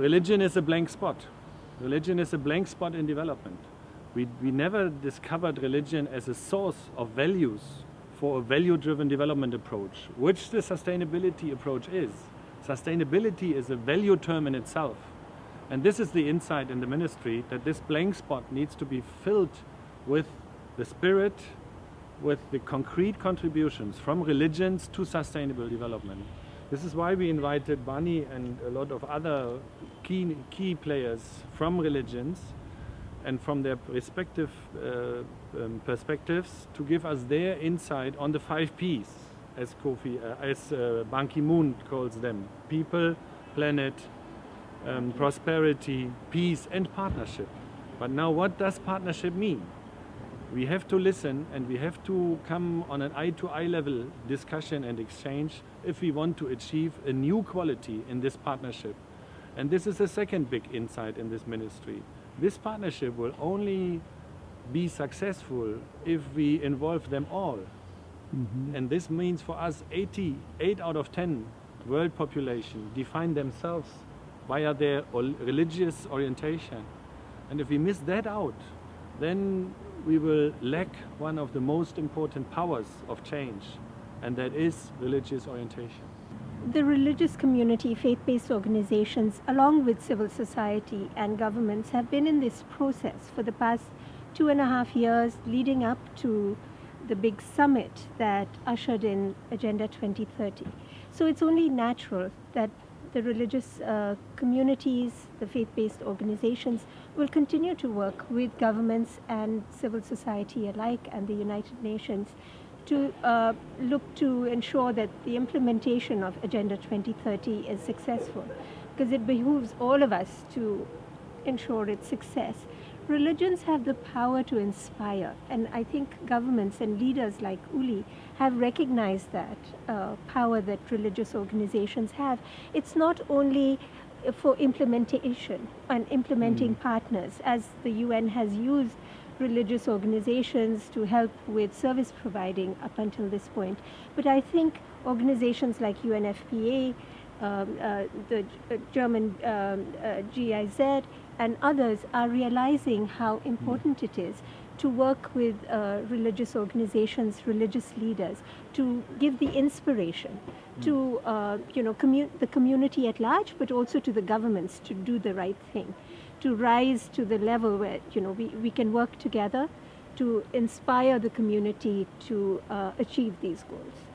religion is a blank spot. Religion is a blank spot in development. We, we never discovered religion as a source of values for a value-driven development approach, which the sustainability approach is. Sustainability is a value term in itself. And this is the insight in the ministry that this blank spot needs to be filled with the spirit, with the concrete contributions from religions to sustainable development. This is why we invited Bani and a lot of other key, key players from religions and from their respective uh, um, perspectives to give us their insight on the five Ps, as Kofi, uh, as uh, Ban Ki-moon calls them: people, planet, um, prosperity, peace, and partnership. But now, what does partnership mean? We have to listen and we have to come on an eye-to-eye -eye level discussion and exchange if we want to achieve a new quality in this partnership. And this is the second big insight in this ministry. This partnership will only be successful if we involve them all. Mm -hmm. And this means for us 80, 8 out of 10 world population define themselves via their religious orientation. And if we miss that out, then we will lack one of the most important powers of change, and that is religious orientation. The religious community, faith-based organizations, along with civil society and governments have been in this process for the past two and a half years leading up to the big summit that ushered in Agenda 2030. So it's only natural that the religious uh, communities, the faith-based organizations will continue to work with governments and civil society alike and the United Nations to uh, look to ensure that the implementation of Agenda 2030 is successful because it behooves all of us to ensure its success religions have the power to inspire, and I think governments and leaders like Uli have recognized that uh, power that religious organizations have. It's not only for implementation and implementing mm. partners, as the UN has used religious organizations to help with service providing up until this point. But I think organizations like UNFPA, um, uh, the uh, German um, uh, GIZ, and others are realizing how important it is to work with uh, religious organizations, religious leaders, to give the inspiration mm. to uh, you know commu the community at large, but also to the governments to do the right thing, to rise to the level where you know we, we can work together to inspire the community to uh, achieve these goals.